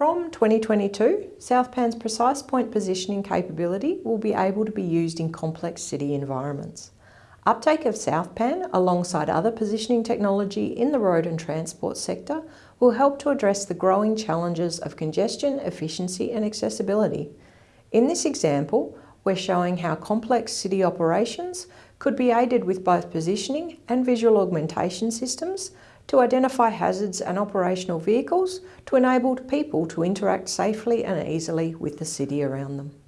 From 2022, SouthPan's precise point positioning capability will be able to be used in complex city environments. Uptake of SouthPan alongside other positioning technology in the road and transport sector will help to address the growing challenges of congestion, efficiency and accessibility. In this example, we're showing how complex city operations could be aided with both positioning and visual augmentation systems to identify hazards and operational vehicles to enable people to interact safely and easily with the city around them.